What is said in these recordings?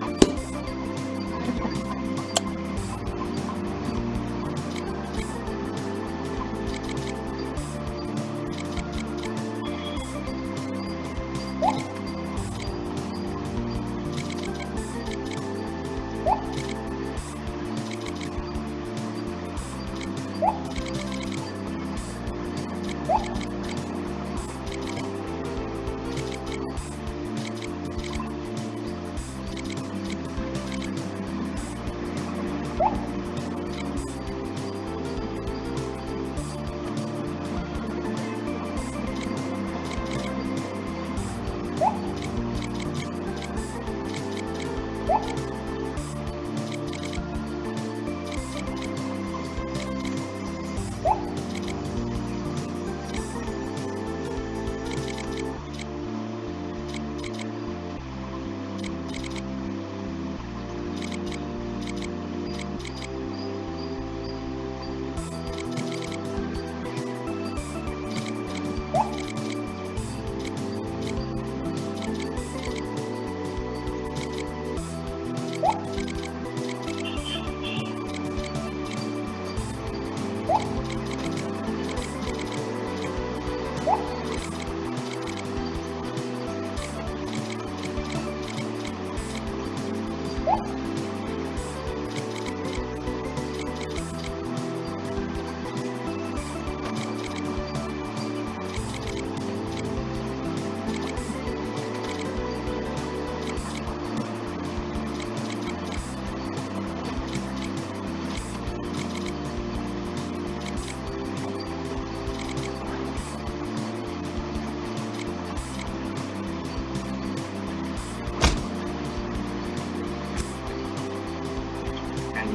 Bye.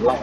ด้ว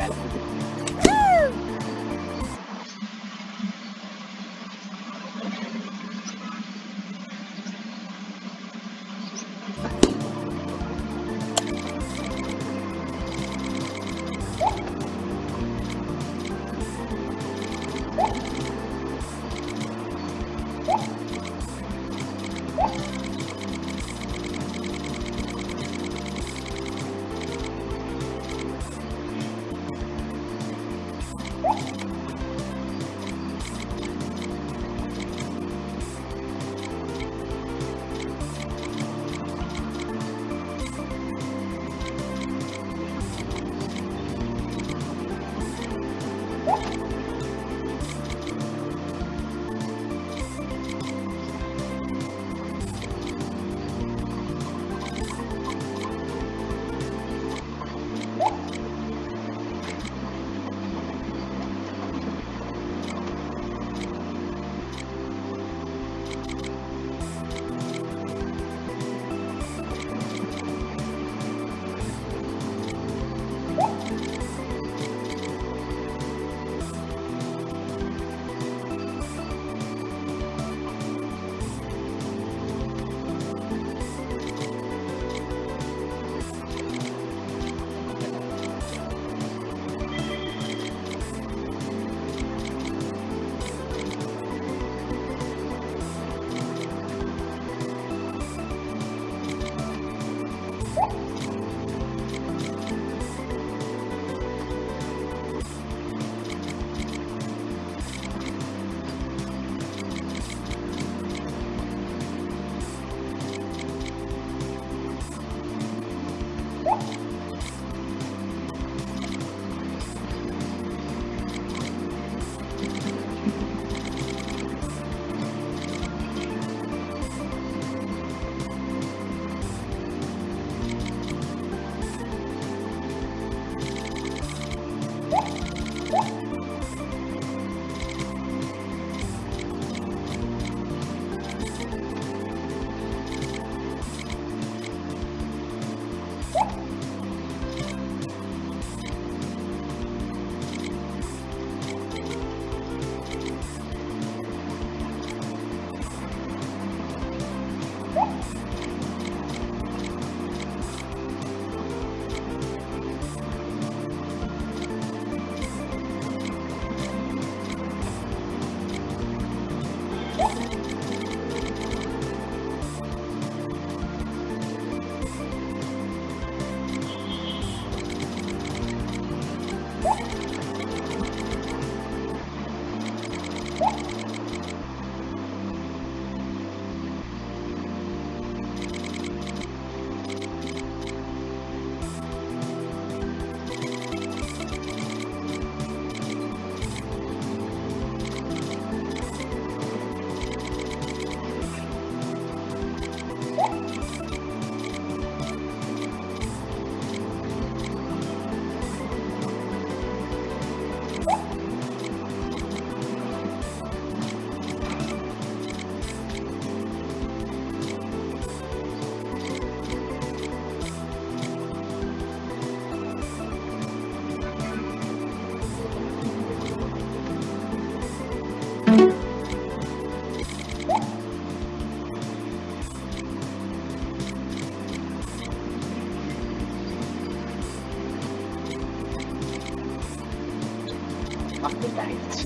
of the night.